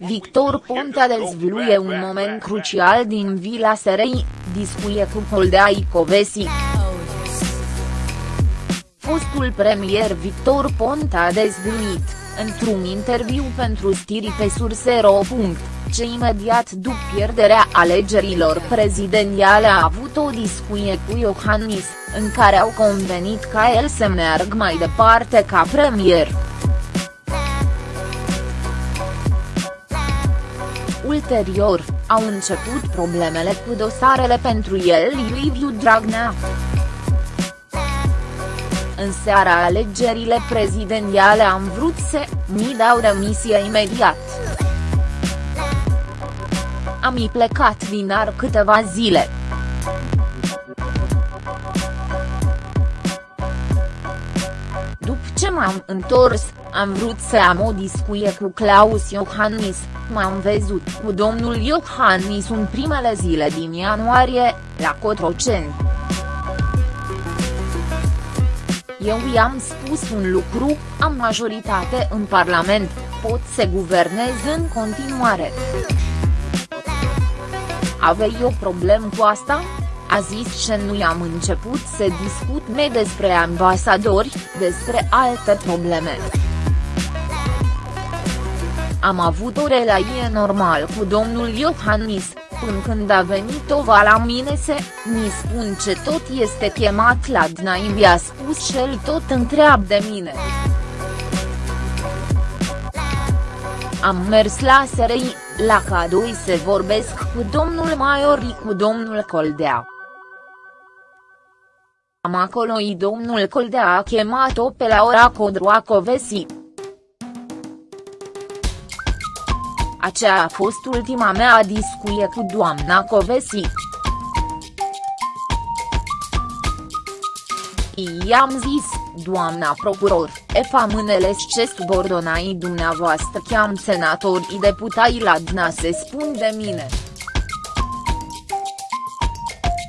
Victor Ponta dezvăluie un moment crucial din Vila Serei, discuie cu Coldea Icovesi. Fostul premier Victor Ponta a dezvăluit, într-un interviu pentru stiri pe surse.ro. Ce imediat după pierderea alegerilor prezidențiale a avut o discuție cu Iohannis, în care au convenit ca el să meargă mai departe ca premier. Ulterior, au început problemele cu dosarele pentru el Liviu Dragnea. În seara alegerile prezidențiale am vrut să mi dau demisia imediat. Am i plecat din ar câteva zile. După ce m-am întors, am vrut să am o discuție cu Claus Iohannis, m-am văzut cu domnul Iohannis în primele zile din ianuarie, la Cotroceni. Eu i-am spus un lucru, am majoritate în Parlament, pot să guvernez în continuare. Avei o problemă cu asta? A zis că nu i-am început să discut me despre ambasadori, despre alte probleme. Am avut o relație normal cu domnul Iohannis, până când a venit Ova la mine să mi spun ce tot este chemat la Dnai mi-a spus și el tot întreabă de mine. Am mers la SRI, la cadoi să vorbesc cu domnul Maiori cu domnul Coldea. Am acolo i domnul Coldea a chemat-o pe la ora Codroacovesi. Aceea a fost ultima mea discuție cu doamna Covesi. I-am zis, doamna procuror, efa mânele ce subordonai dumneavoastră cheam senatorii deputai la DNA se spun de mine.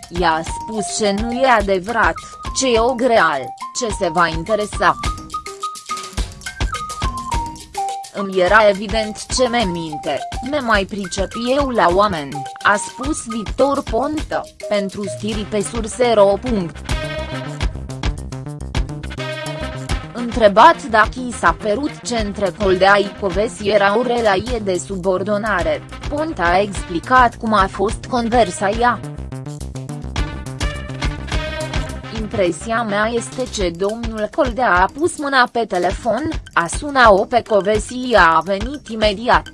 I-a spus ce nu e adevărat, ce e o greal, ce se va interesa. Îmi era evident ce me minte, me mai pricep eu la oameni, a spus Victor Ponta, pentru stiri pe surse.ro. Întrebat dacă i s-a părut ce între Coldea Icovesi era o relație de subordonare, Ponta a explicat cum a fost conversația. Impresia mea este ce domnul Coldea a pus mâna pe telefon, a sunat-o pe Covesi a venit imediat.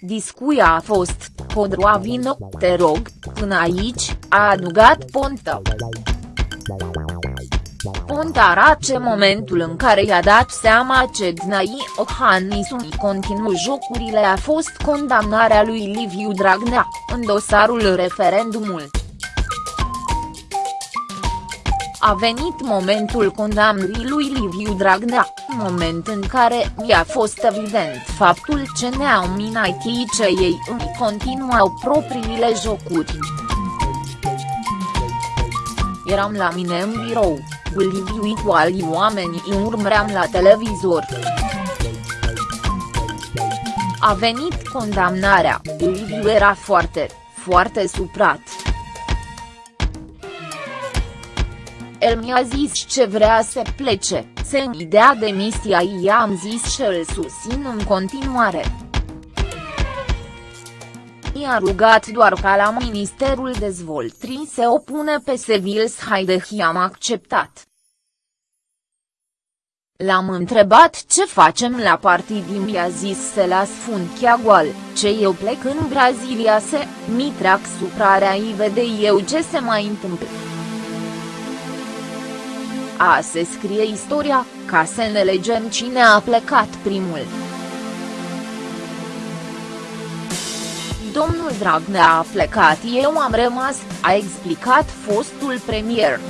Discuia a fost, Codroa vino, te rog, până aici, a adugat Ponta. Ponta arace momentul în care i-a dat seama ce Dnai Ohannis unii continuu jocurile a fost condamnarea lui Liviu Dragnea, în dosarul referendumul a venit momentul condamnării lui Liviu Dragnea, moment în care mi-a fost evident faptul ce ne-au minat ce ei îmi continuau propriile jocuri. Eram la mine în birou, cu Liviu cu alii oameni îi urmăream la televizor. A venit condamnarea, Liviu era foarte, foarte suprat. El mi-a zis ce vrea să plece, să-mi dea demisia i-am zis și îl susțin în continuare. I-a rugat doar ca la Ministerul Dezvoltării să opune pe Sevils Haide și am acceptat. L-am întrebat ce facem la partid mi-a zis să las funchia goal, ce eu plec în Brazilia să mi trag suprarea i vede eu ce se mai întâmplă a se scrie istoria, ca să ne legem cine a plecat primul. Domnul Dragnea a plecat eu am rămas, a explicat fostul premier.